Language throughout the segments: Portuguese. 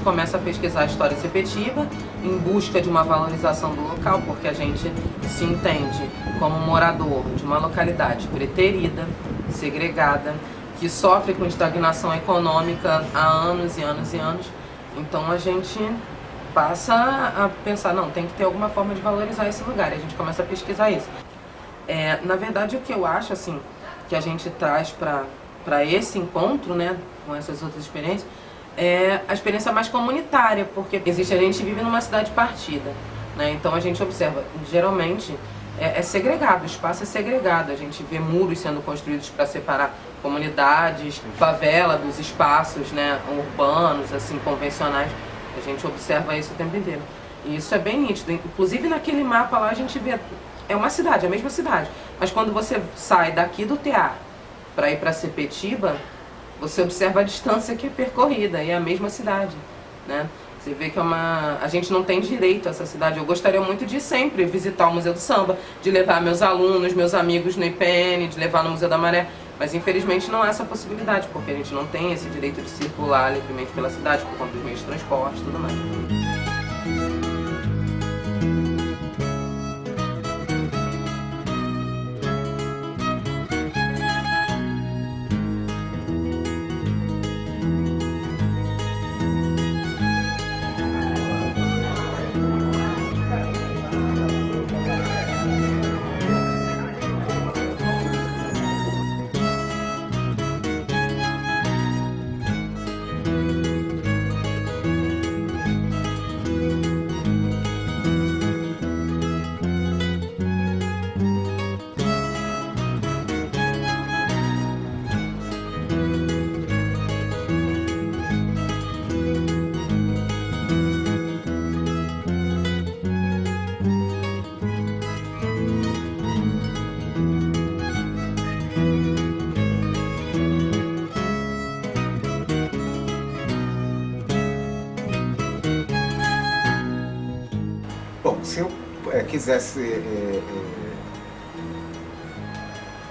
Começa a pesquisar a história sepetiba em busca de uma valorização do local, porque a gente se entende como morador de uma localidade preterida, segregada, que sofre com estagnação econômica há anos e anos e anos. Então a gente passa a pensar, não, tem que ter alguma forma de valorizar esse lugar, e a gente começa a pesquisar isso. É, na verdade, o que eu acho, assim, que a gente traz para esse encontro, né, com essas outras experiências, é a experiência mais comunitária, porque existe a gente vive numa cidade partida, né? Então a gente observa, geralmente é, é segregado, o espaço é segregado, a gente vê muros sendo construídos para separar comunidades, favela dos espaços, né, urbanos, assim, convencionais. A gente observa isso o tempo inteiro. E isso é bem nítido. Inclusive naquele mapa lá a gente vê, é uma cidade, é a mesma cidade. Mas quando você sai daqui do teatro para ir para Sepetiba, você observa a distância que é percorrida e é a mesma cidade, né? Você vê que é uma... a gente não tem direito a essa cidade. Eu gostaria muito de sempre visitar o Museu do Samba, de levar meus alunos, meus amigos no IPN, de levar no Museu da Maré, mas infelizmente não há essa possibilidade, porque a gente não tem esse direito de circular livremente pela cidade por conta dos meios de transporte e tudo mais. Quisesse é, é,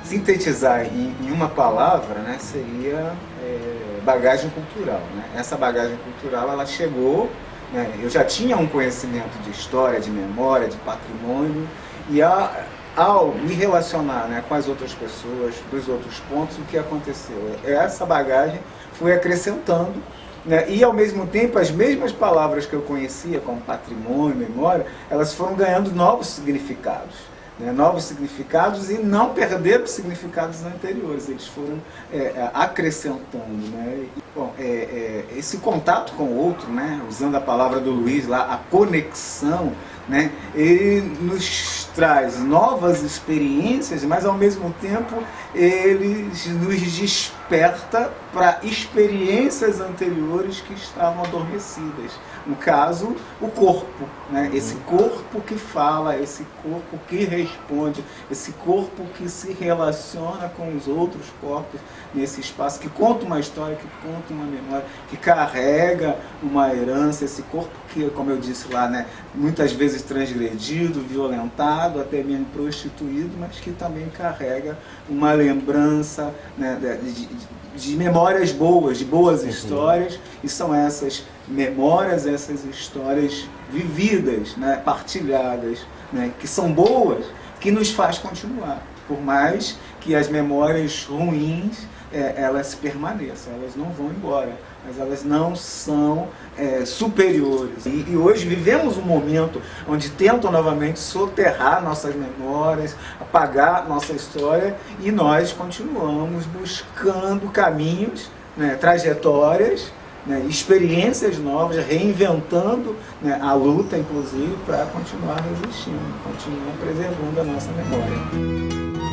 sintetizar em, em, uma palavra, né, seria é, bagagem cultural. Né? Essa bagagem cultural ela chegou, né, eu já tinha um conhecimento de história, de memória, de patrimônio, e a, ao me relacionar né, com as outras pessoas, dos outros pontos, o que aconteceu? Essa bagagem foi acrescentando né? E, ao mesmo tempo, as mesmas palavras que eu conhecia, como patrimônio, memória, elas foram ganhando novos significados. Né? Novos significados e não perderam os significados anteriores, eles foram é, é, acrescentando. Né? E, bom, é, é, esse contato com o outro, né? usando a palavra do Luiz lá, a conexão, né? ele nos traz novas experiências, mas ao mesmo tempo ele nos desperta para experiências anteriores que estavam adormecidas. No caso, o corpo, né? esse corpo que fala, esse corpo que responde, esse corpo que se relaciona com os outros corpos nesse espaço, que conta uma história, que conta uma memória, que carrega uma herança, esse corpo que, como eu disse lá, né, muitas vezes transgredido, violentado, até mesmo prostituído, mas que também carrega uma lembrança né, de, de, de, memórias boas, de boas uhum. histórias, e são essas memórias, essas histórias vividas, né, partilhadas, né, que são boas, que nos faz continuar, por mais que as memórias ruins é, elas permaneçam, elas não vão embora, mas elas não são é, superiores. E, e, hoje vivemos um momento onde tentam novamente soterrar nossas memórias, apagar nossa história e nós continuamos buscando caminhos, né, trajetórias, né, experiências novas, reinventando né, a luta, inclusive, para continuar resistindo, continuar preservando a nossa memória.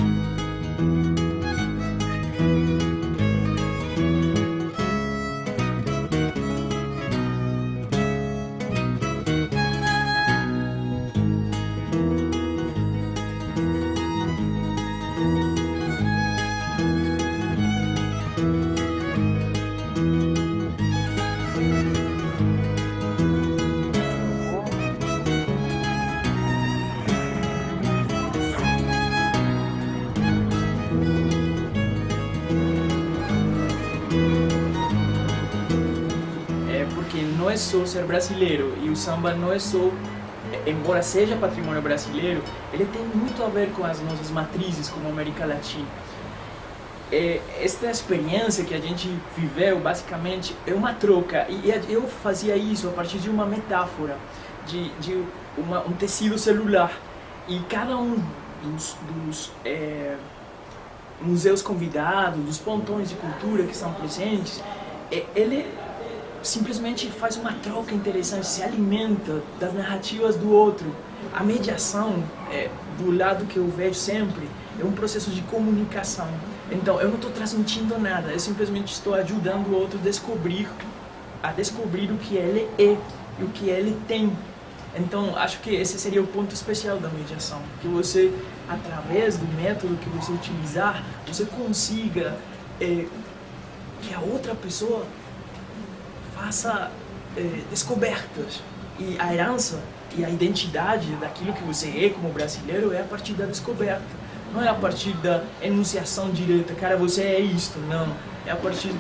Não é só ser brasileiro e o samba não é só, embora seja patrimônio brasileiro, ele tem muito a ver com as nossas matrizes como América Latina. É, esta experiência que a gente viveu, basicamente, é uma troca. E eu fazia isso a partir de uma metáfora, de, de uma, um tecido celular. E cada um dos, dos é, museus convidados, dos pontões de cultura que são presentes, é, ele simplesmente faz uma troca interessante, se alimenta das narrativas do outro. A mediação, é, do lado que eu vejo sempre, é um processo de comunicação. Então, eu não estou transmitindo nada, eu simplesmente estou ajudando o outro a descobrir, a descobrir o que ele é e o que ele tem. Então, acho que esse seria o ponto especial da mediação, que você, através do método que você utilizar, você consiga é, que a outra pessoa faça eh, descobertas. E a herança e a identidade daquilo que você é como brasileiro é a partir da descoberta. Não é a partir da enunciação direta, cara, você é isto, não. É a partir,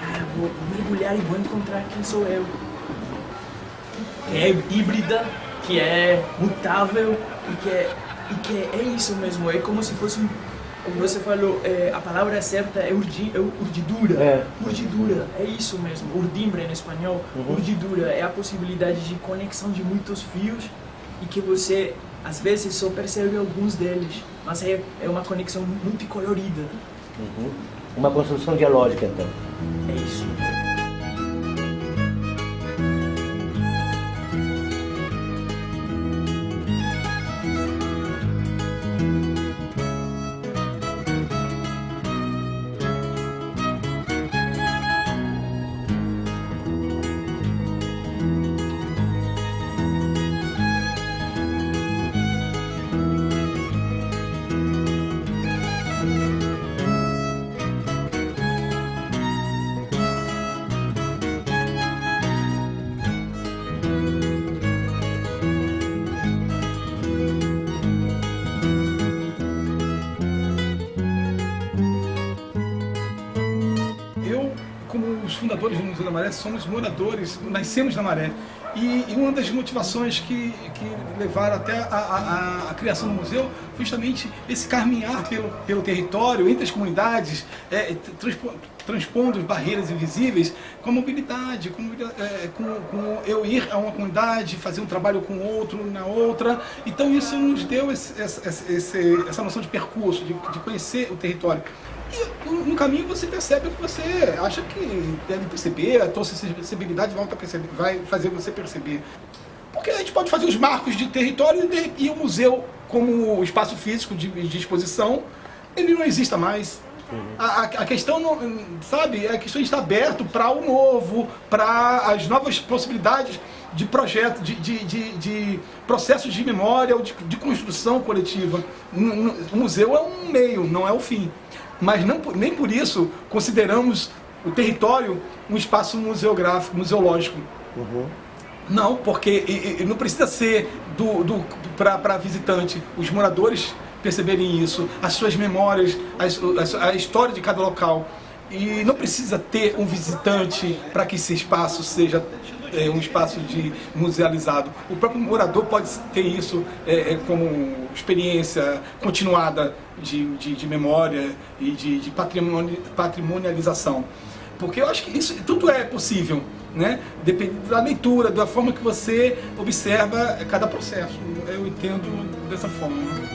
cara, vou, mergulhar e vou encontrar quem sou eu. Que é híbrida, que é mutável e que é, e que é, é isso mesmo, é como se fosse um como você falou, é, a palavra certa é, urdi, é urdidura. É. Urdidura, é isso mesmo. Urdimbre em espanhol. Uhum. Urdidura é a possibilidade de conexão de muitos fios e que você, às vezes, só percebe alguns deles. Mas é, é uma conexão multicolorida. Uhum. Uma construção dialógica, então. É isso. Fundadores do Museu da Maré somos moradores, nascemos na Maré. E, e uma das motivações que, que levaram até a, a, a, criação do museu foi justamente esse caminhar pelo, pelo território, entre as comunidades, é, transpo, transpondo barreiras invisíveis, com a mobilidade, com, é, com, com, eu ir a uma comunidade, fazer um trabalho com outro, na outra. Então isso nos deu esse, essa, essa noção de percurso, de, de conhecer o território. E no caminho você percebe o que você acha que deve perceber, a tua sensibilidade vai, perceber, vai fazer você perceber. Porque a gente pode fazer os marcos de território e, o museu, como espaço físico de, de exposição, ele não exista mais. A, a, questão, não, sabe, a questão está aberto para o novo, para as novas possibilidades de projeto, de, de, de, de processos de memória ou de, de construção coletiva. O museu é um meio, não é o fim mas não, nem por isso consideramos o território um espaço museográfico, museológico. Uhum. Não, porque e, e não precisa ser do, do, para visitante. Os moradores perceberem isso, as suas memórias, a, a história de cada local. E não precisa ter um visitante para que esse espaço seja é, um espaço de musealizado. O próprio morador pode ter isso é, é, como experiência continuada de, de, de memória e de, de patrimoni, patrimonialização. Porque eu acho que isso tudo é possível, né? Depende da leitura, da forma que você observa cada processo. Eu entendo dessa forma.